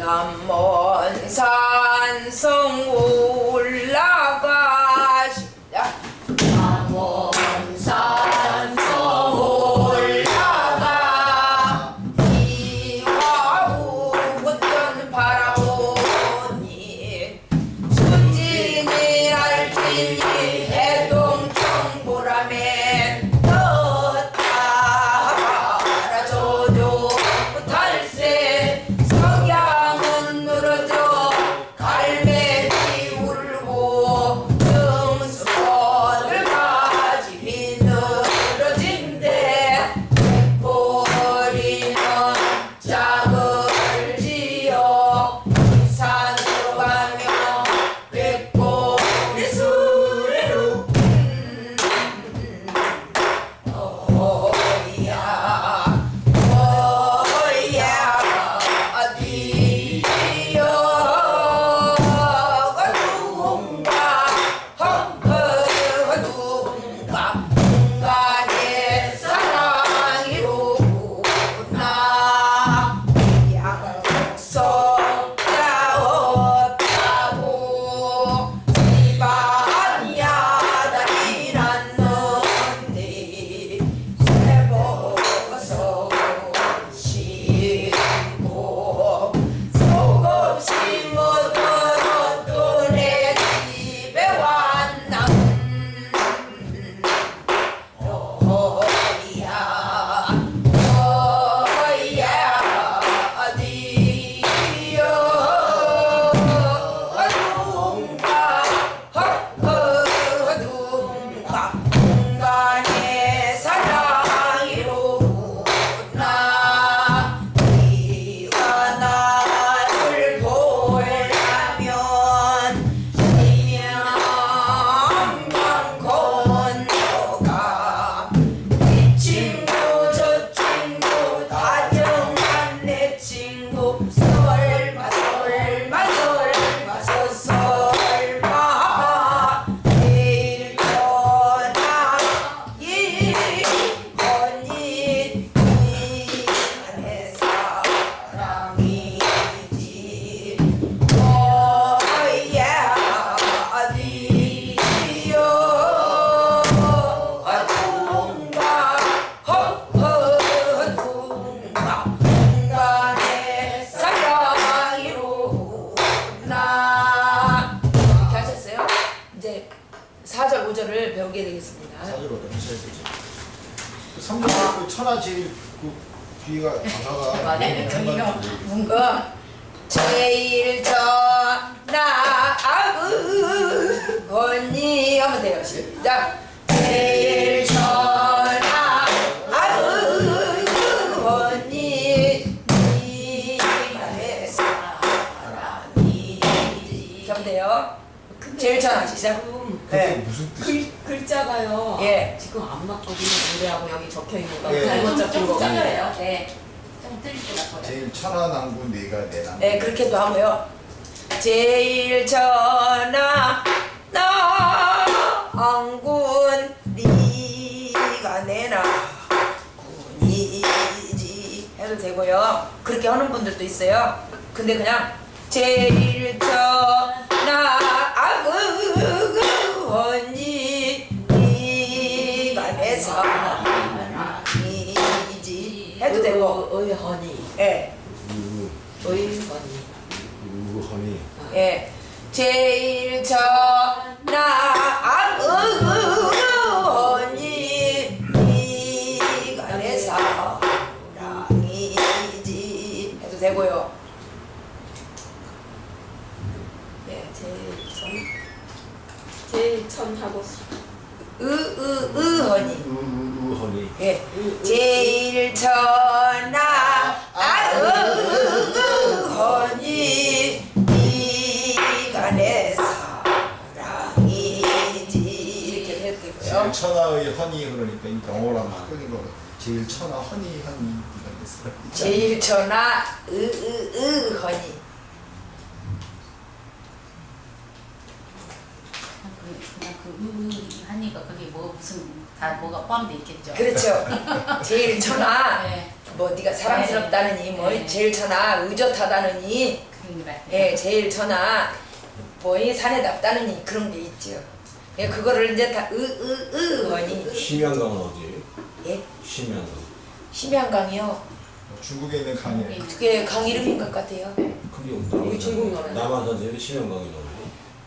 남먼 산성 올 제일 그 뒤가 가사가 네. 한마디 뭔가 제일 전나 아그 언니 하면 돼요 시작 제일 전나 아그 언니 내 사랑이지 하면 돼요 제일 전나 시작 그게 네. 무슨 뜻이? 글, 글자가요. 예. 지금 안 맞거든요. 노래하고 여기 적혀 있는 거. 예. 잘못 적힌 거. 작아요. 네. 좀 틀릴 것 같아요. 제일 천하남구 네가 내 남. 네, 그렇게도 하고요. 제일 전하 나안군 네가 내나 군이지 해도 되고요. 그렇게 하는 분들도 있어요. 근데 그냥 제일 전하 아그 언니 되고 의헌이. 예. 우, 의헌이. 우헌이. 예, 제일 전 영어랑 바꾸는 거. 제일 천하 헌이 네가 내 사랑. 제일 전화 으으으 허니 그냥 그 으으 하니까 그게 뭐 무슨 다 뭐가 포함돼 있겠죠. 그렇죠 제일 천하 네. 뭐 네가 사랑스럽다느니 뭐 네. 제일 천하 의젓하다느니. 예 제일 천하 뭐이 산에 답다느니 그런 게 있죠. 예 그거를 이제 다 으 으으 하니 심양강은 어디예요? 예 심양강. 심양강이요. 중국에 있는 강이에요. 그게 강 이름인 것 같아요. 그게 남한 이게 중국 노래. 남한산지에 심양강이 나오고.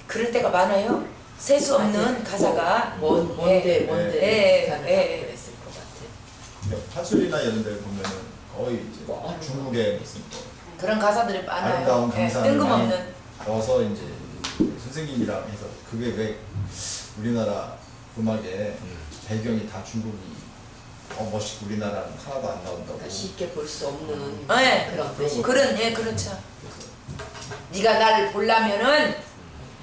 그럴 때가 많아요. 셀수 없는 가사가 뭔 뭔데 뭔데 예, 가는 예. 그랬을 것 같아. 판소리나 이런 데 보면은 거의 이제 뭐, 중국의 무슨 뭐 그런 가사들이 많아요. 아름다운 예, 강산을 뜬금없는 넣어서 이제 선생님이랑 해서 그게 왜 우리나라 음악에 배경이 다 중국이. 어 멋있고 우리나라는 하나도 안 나온다고. 그러니까 쉽게 볼 수 없는 네. 그런 그런 뜻이 거. 그런 예 그렇죠. 네가 나를 보려면은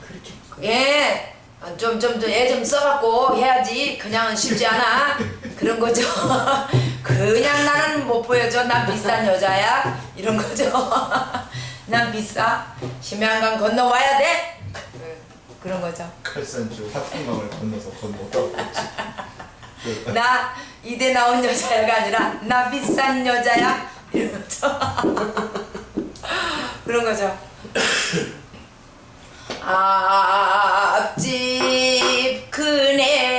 그렇게 예. 좀좀좀애좀 써갖고 해야지. 그냥은 쉽지 않아. 그런 거죠. 그냥 나는 못 보여줘. 난 비싼 여자야. 이런 거죠. 난 비싸. 심양강 건너와야 돼. 예, 그런 거죠. 칼산주 화풍강을 건너서 건너다고 그 나 이대 나온 여자야가 아니라 나 비싼 여자야. 이런 거죠 그런 거죠. 앞집 큰애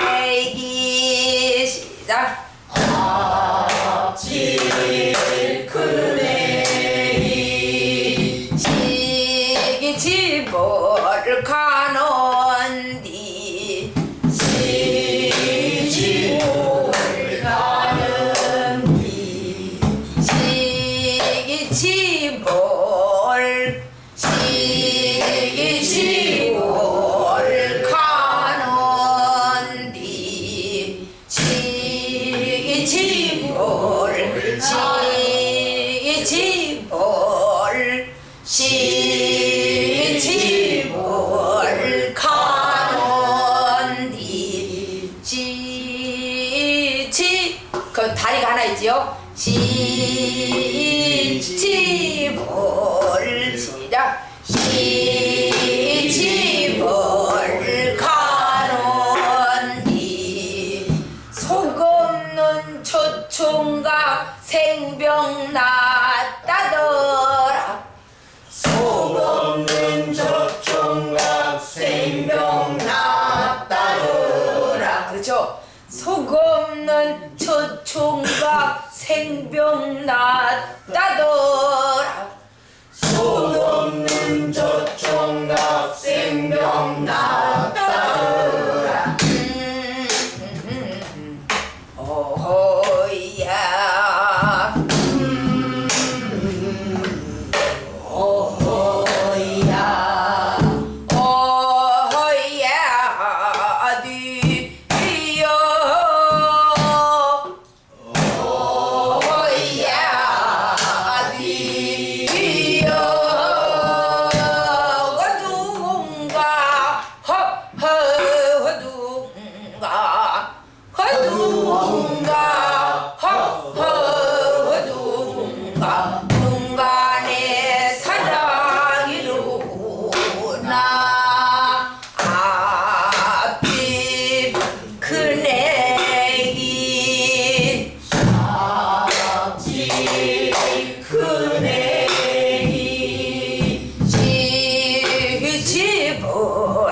people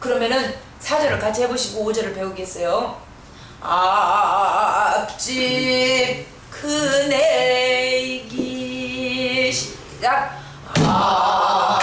그러면은 사절을 같이 해보시고 오절을 배우겠어요. 아, 아, 아, 앞집 큰애기 시작. 아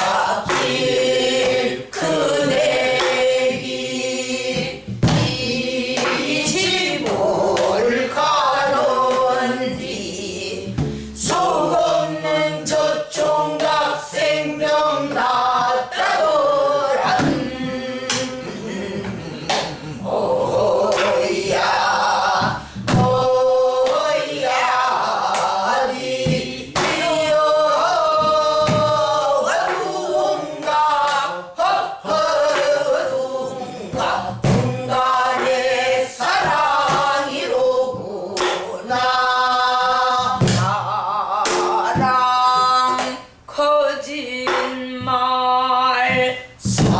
it.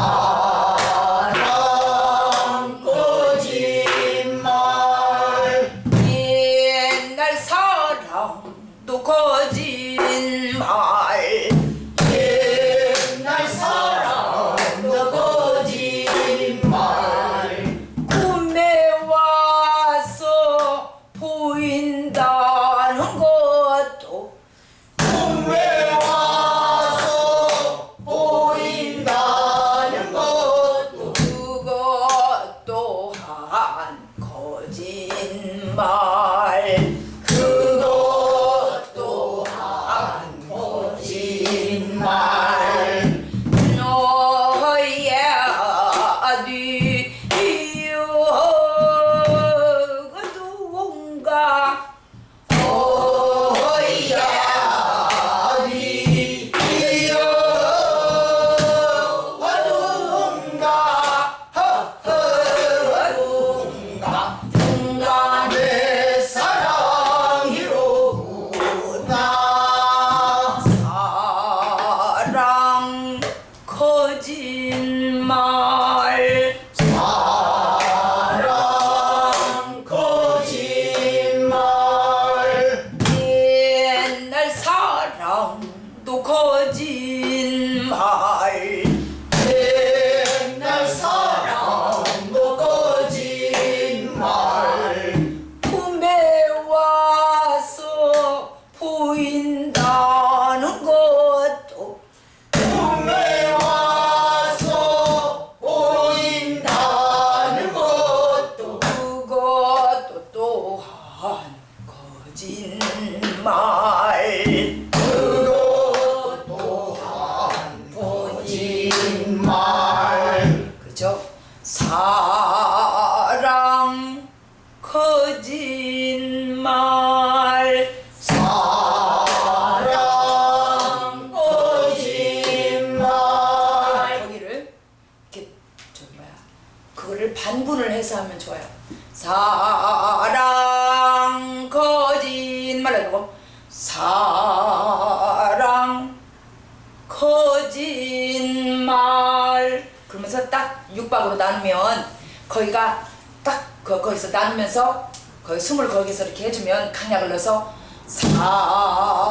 나누면서 거의 숨을 거기서 이렇게 해주면 강약을 넣어서 사랑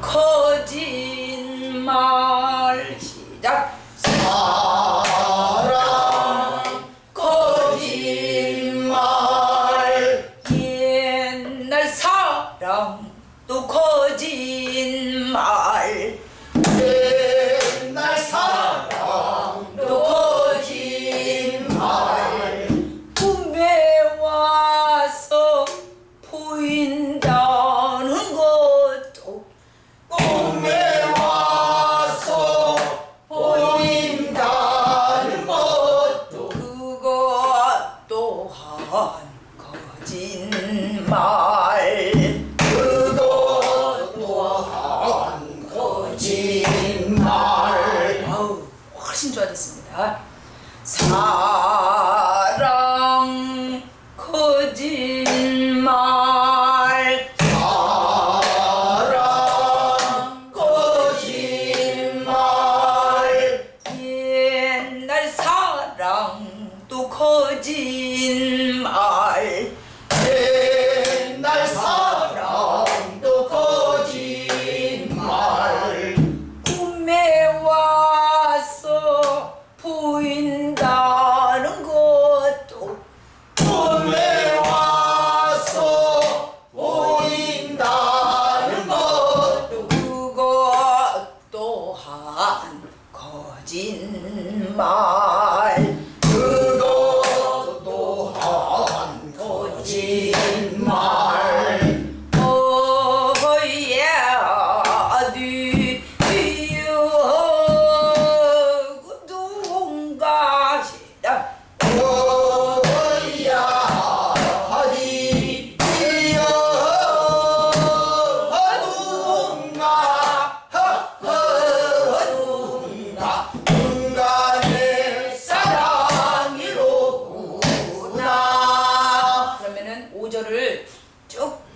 거짓말. 시작. 사랑 거짓말. 옛날 사랑 또 거짓말.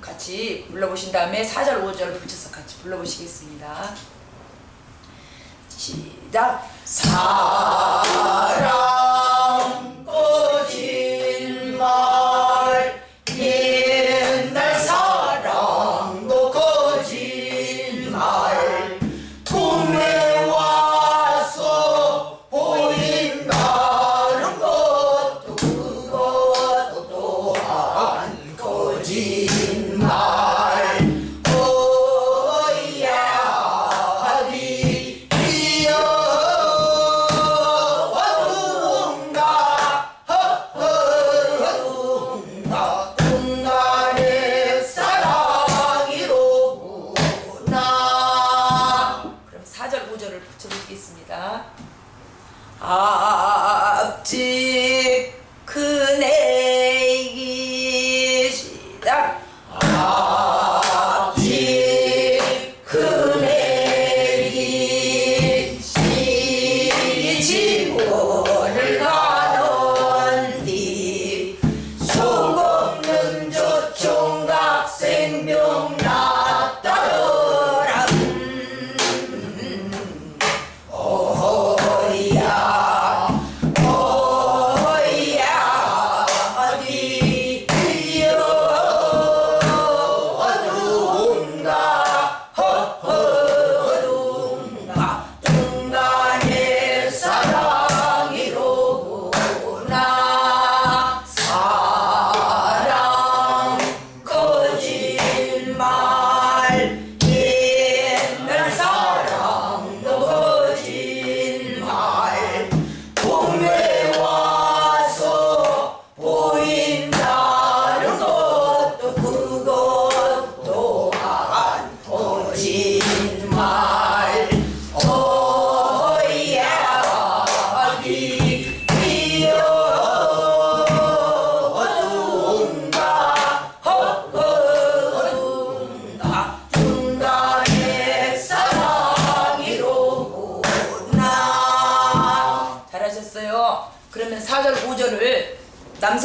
같이 불러보신 다음에 4절 5절 붙여서 같이 불러보시겠습니다. 시작! 사랑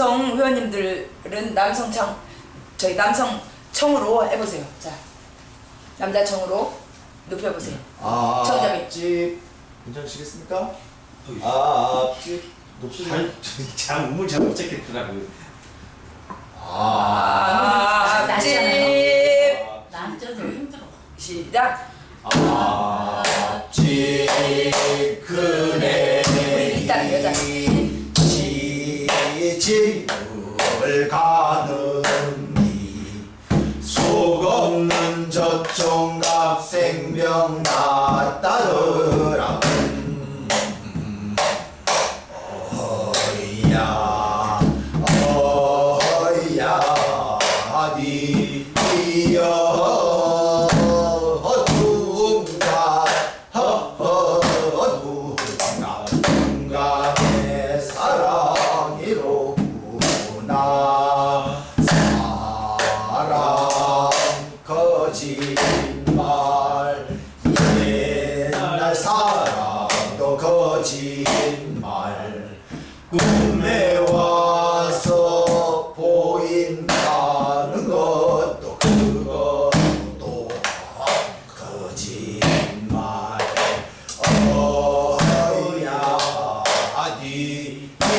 남성 회원님들은 남성 청 저희 남성 청으로 해보세요. 자 남자 청으로 높여보세요. 아, 아, 아, 청자이 앞집 괜찮으시겠습니까? 아 앞집 높이를 잘 음을 잘못 잡겠더라고요. 아 앞집 남자도 힘들어. 시작. 앞집 그네. 지을 가느니 속 없는 저총각 생명 났다도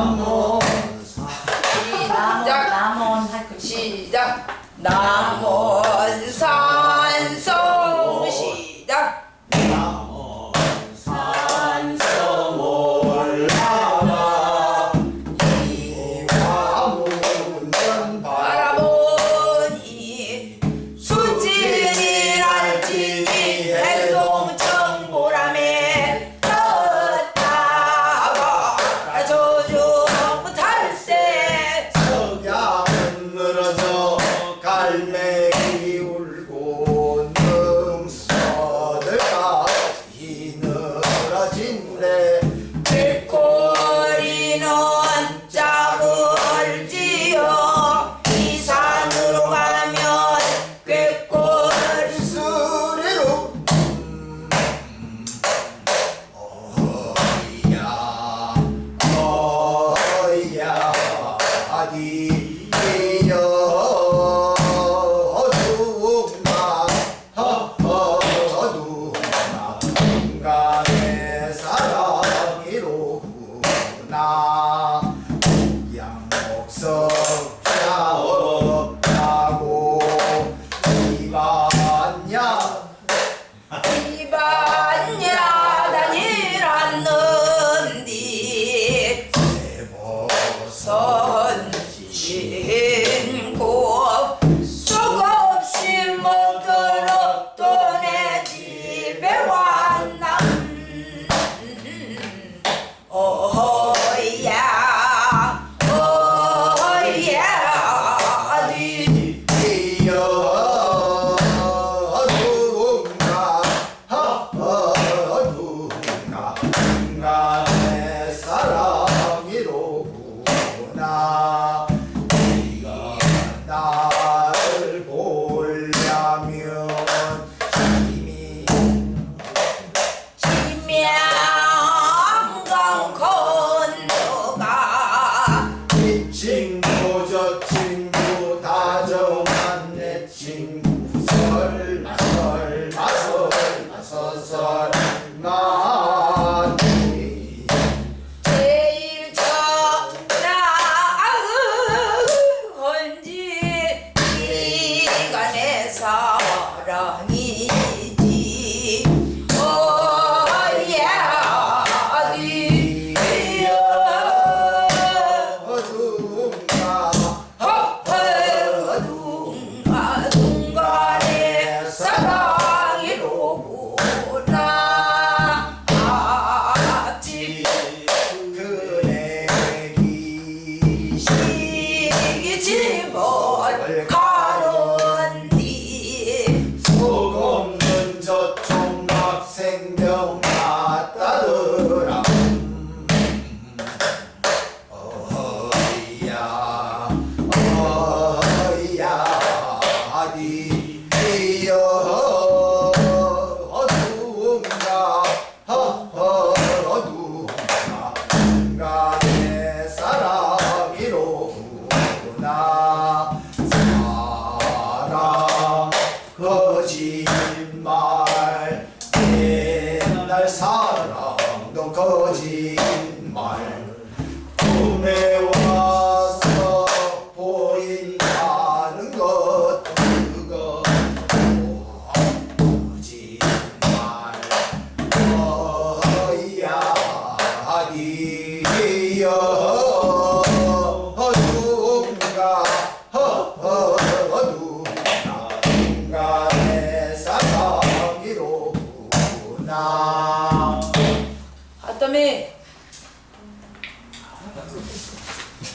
나몬 시작. 나몬 시작. 나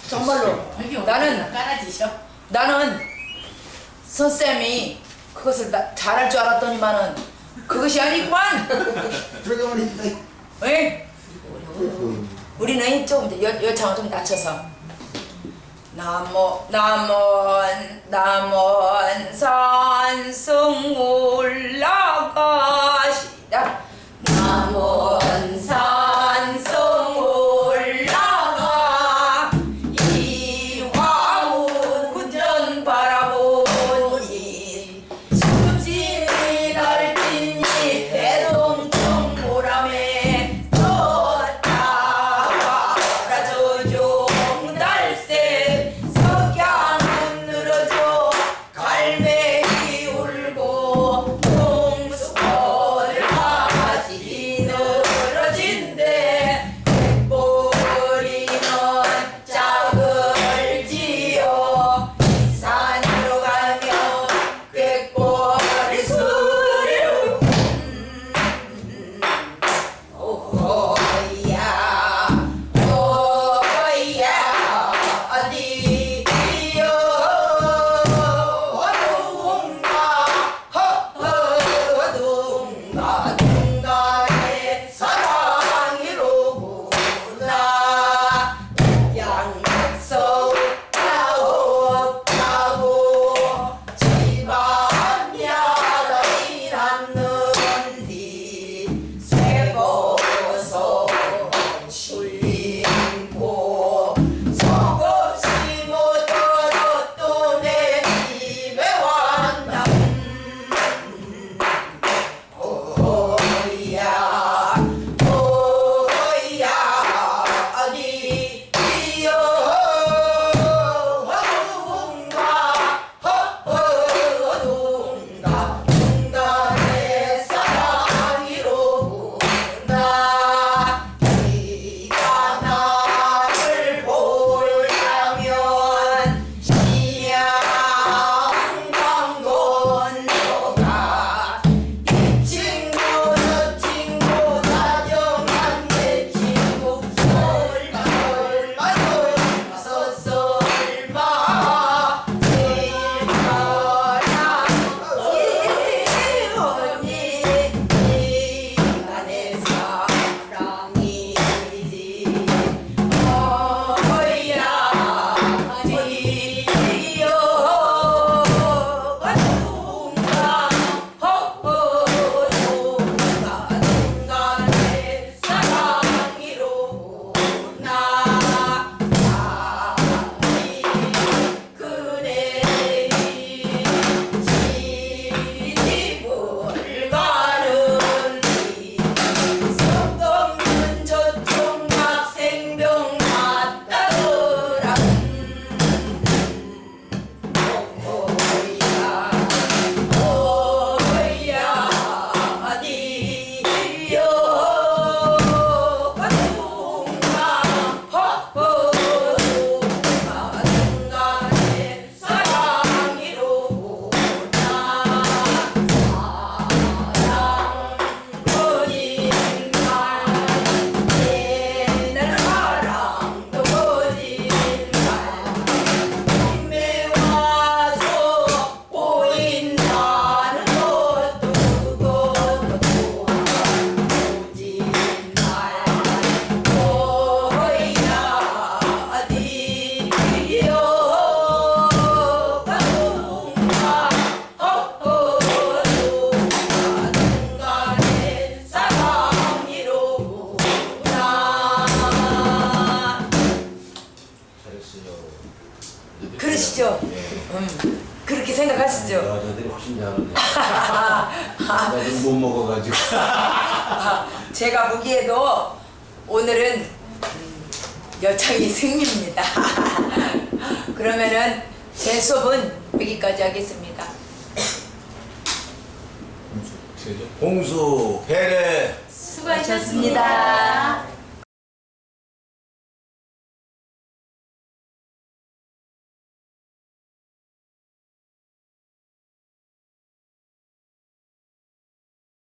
정말로 나는 깔아지셔. 나는 선쌤이 그것을 나, 잘할 줄 알았더니만은 그것이 아니구만. 왜? 우리는 조금 여, 여창을 좀 낮춰서 나모 남원 남원 산성 올라가시